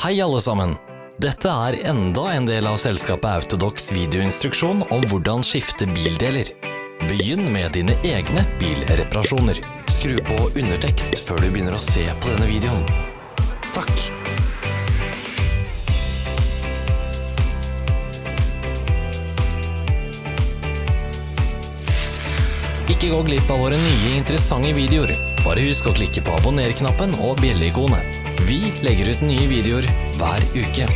Hei alle sammen! Dette er enda en del av selskapet Autodox videoinstruksjon om hvordan skifte bildeler. Begynn med dine egne bilreparasjoner. Skru på undertekst før du begynner å se på denne videoen. Ikke gå glipp av våre nye interessante videoer. Bare husk å klikke på abonner-knappen og bjelleikonet. Vi legger ut nye videoer hver uke.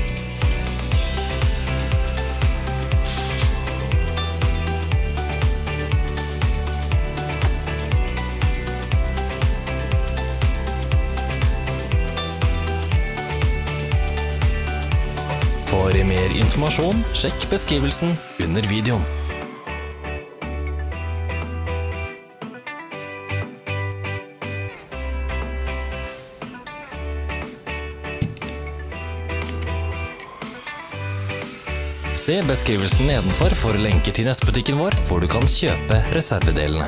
For mer informasjon, sjekk beskrivelsen under videoen. Se beskrivelsen nedenfor for lenker til nettbutikken vår, hvor du kan kjøpe reservedelene.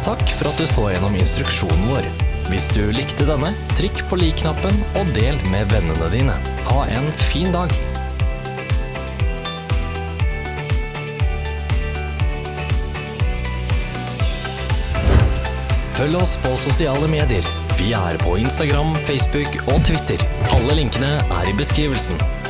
Takk for at du så gjennom instruksjonen vår. Hvis du likte denne, trykk på lik-knappen og del med vennene dine. Ha en fin dag! Følg oss på sosiale medier. Vi er på Instagram, Facebook og Twitter. Alle linkene er i beskrivelsen.